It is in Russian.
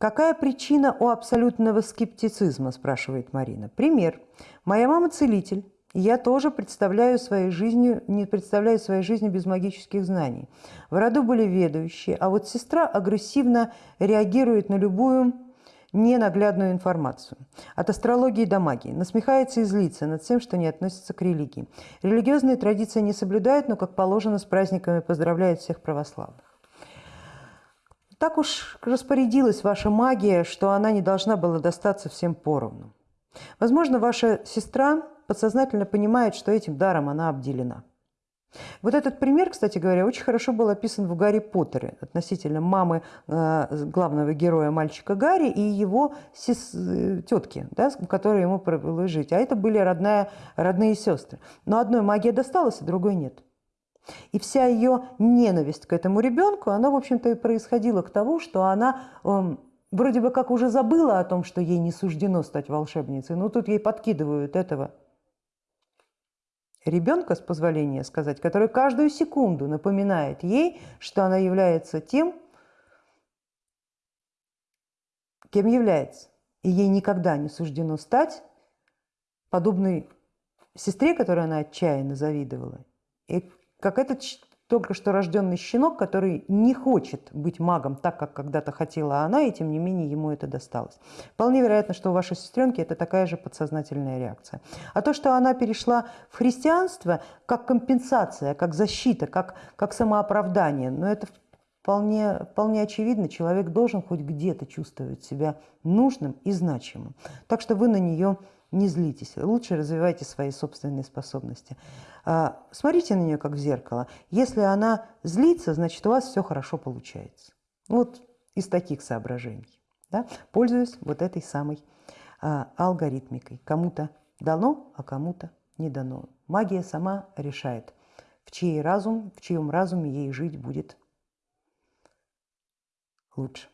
Какая причина у абсолютного скептицизма, спрашивает Марина. Пример. Моя мама целитель, я тоже представляю своей жизнью, не представляю своей жизни без магических знаний. В роду были ведущие, а вот сестра агрессивно реагирует на любую ненаглядную информацию. От астрологии до магии. Насмехается и злится над всем, что не относится к религии. Религиозные традиции не соблюдает, но, как положено, с праздниками поздравляет всех православных. Так уж распорядилась ваша магия, что она не должна была достаться всем поровну. Возможно, ваша сестра подсознательно понимает, что этим даром она обделена. Вот этот пример, кстати говоря, очень хорошо был описан в Гарри Поттере относительно мамы э, главного героя мальчика Гарри и его сес... Э, тетки, да, которая ему провелось жить. А это были родная, родные сестры. Но одной магия досталась, а другой нет. И вся ее ненависть к этому ребенку, она, в общем-то, и происходила к тому, что она э, вроде бы как уже забыла о том, что ей не суждено стать волшебницей, но тут ей подкидывают этого ребенка, с позволения сказать, который каждую секунду напоминает ей, что она является тем, кем является. И ей никогда не суждено стать подобной сестре, которой она отчаянно завидовала, и как этот только что рожденный щенок, который не хочет быть магом так, как когда-то хотела она, и тем не менее ему это досталось. Вполне вероятно, что у вашей сестренки это такая же подсознательная реакция. А то, что она перешла в христианство как компенсация, как защита, как, как самооправдание, но это вполне, вполне очевидно, человек должен хоть где-то чувствовать себя нужным и значимым. Так что вы на нее не злитесь, лучше развивайте свои собственные способности. А, смотрите на нее как в зеркало. Если она злится, значит у вас все хорошо получается. Вот из таких соображений. Да? Пользуюсь вот этой самой а, алгоритмикой. Кому-то дано, а кому-то не дано. Магия сама решает, в чей разум, в чьем разуме ей жить будет лучше.